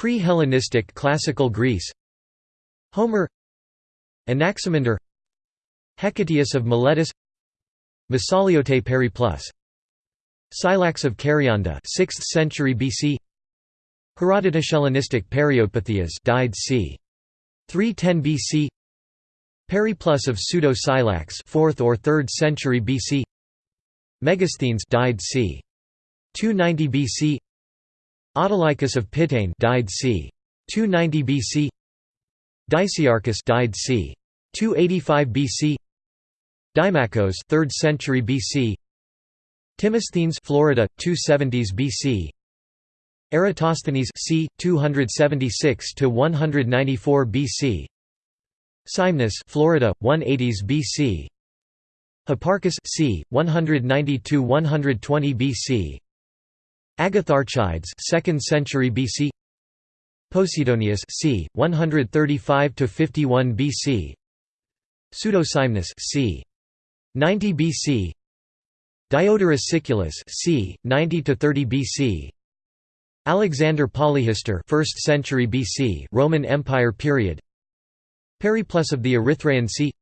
Pre-Hellenistic Classical Greece Homer Anaximander Hecataeus of Miletus Massaliote Periplus Scylax of Caryanda 6th century BC Herodotus Hellenistic Periopatheas died c. 310 BC Periplus of Pseudo-Scylax 4th or 3rd century BC Megasthenes died c. 290 BC Autolycus of Pitane died c. 290 BC Dicaearchus died c. 285 BC Dimachos 3rd century BC Timosthenes Florida 270s BC Eratosthenes c. 276 to 194 BC Scymnus Florida 180s BC Hipparchus c. 192 120 BC Agatharchides 2nd century BC Posidonius c 135 to 51 BC Pseudo-Scymnus c 90 BC Diodorus Siculus c 90 to 30 BC Alexander Polyhistor 1st century BC Roman Empire period. Periplus of the Erythraean Sea.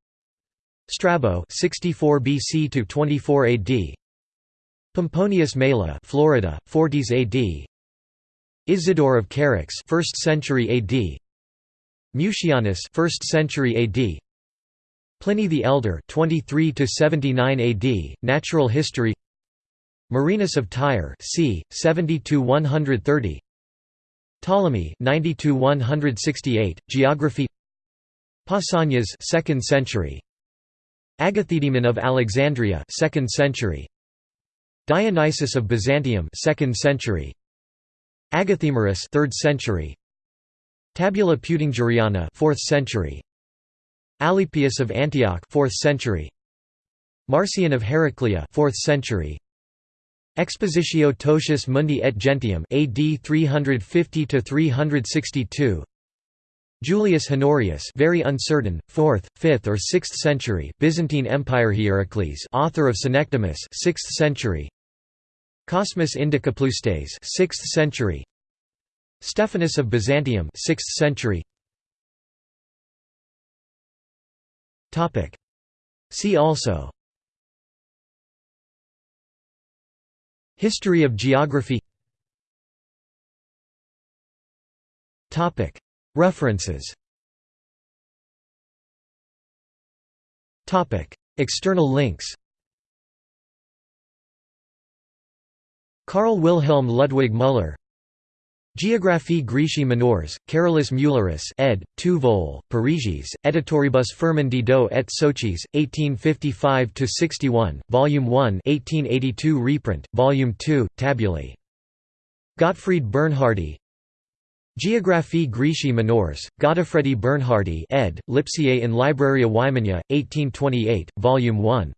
Strabo 64 BC to 24 AD Pomponius Mela Florida 40s AD Isidore of Charax 1st century AD Mucianus 1st century AD Pliny the Elder 23 to 79 AD Natural History. Marinus of Tyre c 70 to 130 Ptolemy 90 to 168 Geography. Pausanias 2nd century. Agathodaemon of Alexandria 2nd century Dionysius of Byzantium 2nd century. Agathemerus 3rd century. Tabula Peutingeriana 4th century. Alypius of Antioch 4th century. Marcian of Heraclea 4th century. Expositio Totius Mundi et Gentium AD 350 to 362 Julius Honorius very uncertain 4th 5th or 6th century Byzantine Empire Hierocles author of Synecdoches 6th century Cosmas Indicopleustes 6th century Stephanus of Byzantium 6th century Topic. See also History of geography Topic. References Topic. External links Carl Wilhelm Ludwig Müller Geographie Graeci minors, Carolus Mulleris ed. 2 vol. Parisis, editoribus Firmin Didot et Socis, 1855–61, Volume 1 1882 reprint, Volume 2, Tabulae. Gottfried Bernhardi Geographie Graeci minors, Godifredi Bernhardi ed., Lipsiae in Libraria Wymania, 1828, Volume 1